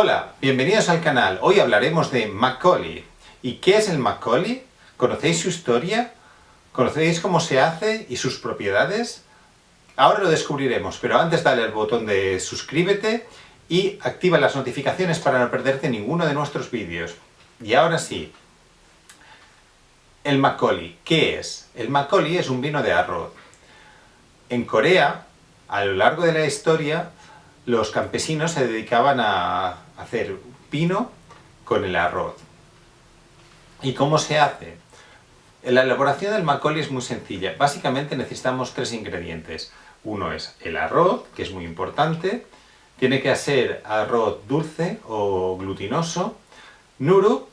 Hola, bienvenidos al canal. Hoy hablaremos de Macaulay. ¿Y qué es el Macaulay? ¿Conocéis su historia? ¿Conocéis cómo se hace y sus propiedades? Ahora lo descubriremos, pero antes dale al botón de suscríbete y activa las notificaciones para no perderte ninguno de nuestros vídeos. Y ahora sí, el Macaulay. ¿Qué es? El Macaulay es un vino de arroz. En Corea, a lo largo de la historia, los campesinos se dedicaban a hacer vino con el arroz. ¿Y cómo se hace? La elaboración del Macaulay es muy sencilla. Básicamente necesitamos tres ingredientes. Uno es el arroz, que es muy importante. Tiene que ser arroz dulce o glutinoso, nuruk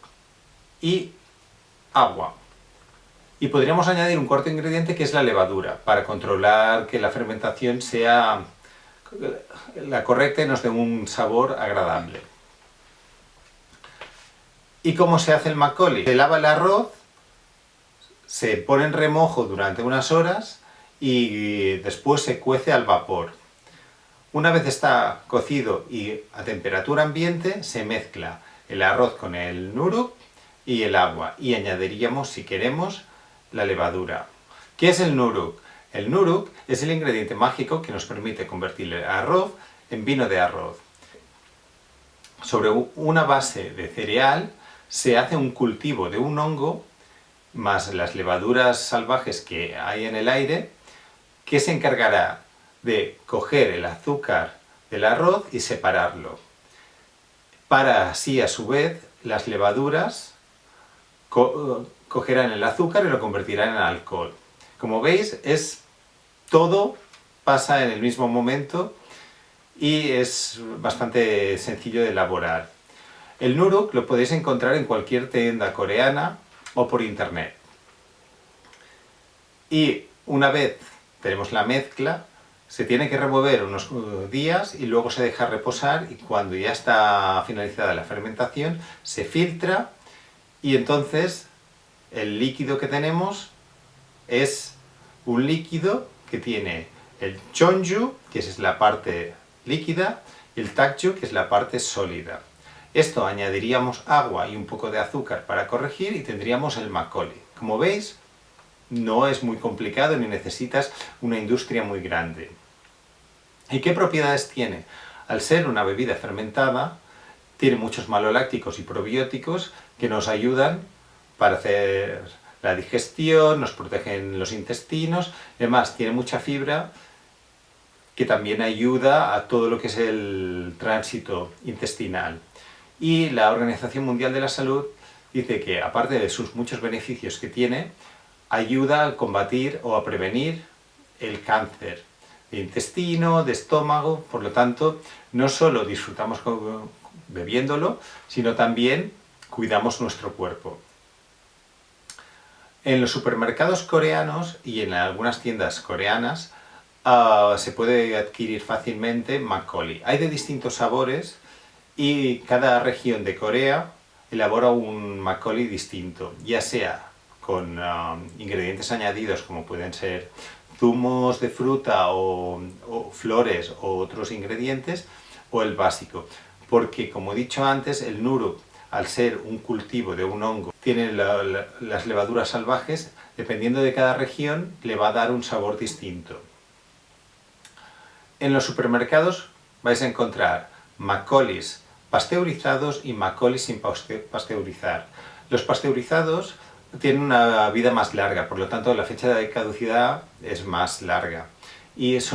y agua. Y podríamos añadir un cuarto ingrediente que es la levadura, para controlar que la fermentación sea la correcta y nos dé un sabor agradable. ¿Y cómo se hace el Macaulay? Se lava el arroz, se pone en remojo durante unas horas y después se cuece al vapor. Una vez está cocido y a temperatura ambiente, se mezcla el arroz con el nuruk y el agua y añadiríamos, si queremos, la levadura. ¿Qué es el nuruk? El nuruk es el ingrediente mágico que nos permite convertir el arroz en vino de arroz. Sobre una base de cereal se hace un cultivo de un hongo más las levaduras salvajes que hay en el aire que se encargará de coger el azúcar del arroz y separarlo para así a su vez las levaduras cogerán el azúcar y lo convertirán en alcohol. Como veis, es todo pasa en el mismo momento y es bastante sencillo de elaborar. El Nuruk lo podéis encontrar en cualquier tienda coreana o por internet. Y una vez tenemos la mezcla, se tiene que remover unos días y luego se deja reposar y cuando ya está finalizada la fermentación se filtra y entonces el líquido que tenemos es un líquido que tiene el chonju, que es la parte líquida, y el takju, que es la parte sólida. Esto añadiríamos agua y un poco de azúcar para corregir y tendríamos el Macaulay. Como veis, no es muy complicado ni necesitas una industria muy grande. ¿Y qué propiedades tiene? Al ser una bebida fermentada, tiene muchos malolácticos y probióticos que nos ayudan para hacer la digestión, nos protegen los intestinos, además tiene mucha fibra que también ayuda a todo lo que es el tránsito intestinal. Y la Organización Mundial de la Salud dice que, aparte de sus muchos beneficios que tiene, ayuda a combatir o a prevenir el cáncer de intestino, de estómago, por lo tanto, no solo disfrutamos bebiéndolo, sino también cuidamos nuestro cuerpo. En los supermercados coreanos y en algunas tiendas coreanas ah, se puede adquirir fácilmente Macaulay. Hay de distintos sabores y cada región de Corea elabora un Macaulay distinto, ya sea con ah, ingredientes añadidos como pueden ser zumos de fruta o, o, flores o otros ingredientes, o el básico. Porque, como he dicho antes, el nuruk al ser un cultivo de un hongo, tiene las levaduras salvajes, dependiendo de cada región, le va a dar un sabor distinto. En los supermercados vais a encontrar Macaullays pasteurizados y Macaullays sin pasteurizar. Los pasteurizados tienen una vida más larga, por lo tanto la fecha de caducidad es más larga. Y es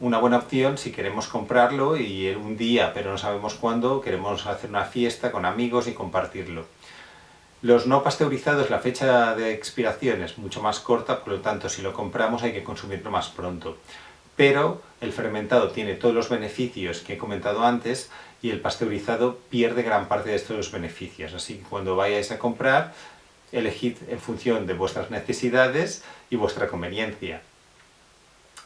una buena opción si queremos comprarlo y un día, pero no sabemos cuándo, queremos hacer una fiesta con amigos y compartirlo. Los no pasteurizados, la fecha de expiración es mucho más corta, por lo tanto si lo compramos hay que consumirlo más pronto. Pero el fermentado tiene todos los beneficios que he comentado antes y el pasteurizado pierde gran parte de estos beneficios. Así que cuando vayáis a comprar, elegid en función de vuestras necesidades y vuestra conveniencia.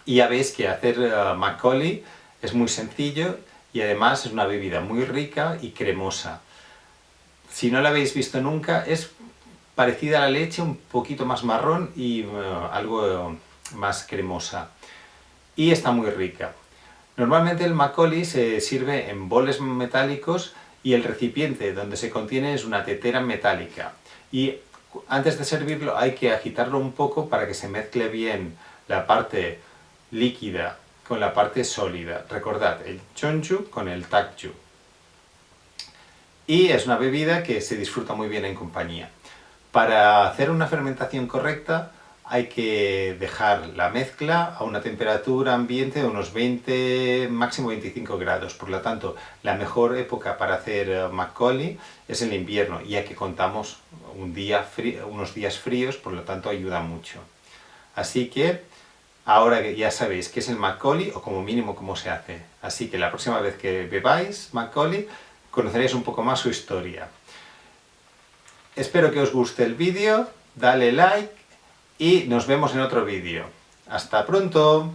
Y ya veis que hacer uh, Macaulay es muy sencillo y además es una bebida muy rica y cremosa. Si no la habéis visto nunca, es parecida a la leche, un poquito más marrón y uh, algo más cremosa. Y está muy rica. Normalmente el Macaulay se sirve en boles metálicos y el recipiente donde se contiene es una tetera metálica. Y antes de servirlo hay que agitarlo un poco para que se mezcle bien la parte líquida con la parte sólida. Recordad, el chonju con el takju. Y es una bebida que se disfruta muy bien en compañía. Para hacer una fermentación correcta hay que dejar la mezcla a una temperatura ambiente de unos 20, máximo 25 grados. Por lo tanto, la mejor época para hacer eh, Macaulay es el invierno, ya que contamos unos días fríos, por lo tanto ayuda mucho. Así que, ahora que ya sabéis qué es el Macaulay, o como mínimo cómo se hace. Así que la próxima vez que bebáis Macaulay, conoceréis un poco más su historia. Espero que os guste el vídeo, dale like y nos vemos en otro vídeo. ¡Hasta pronto!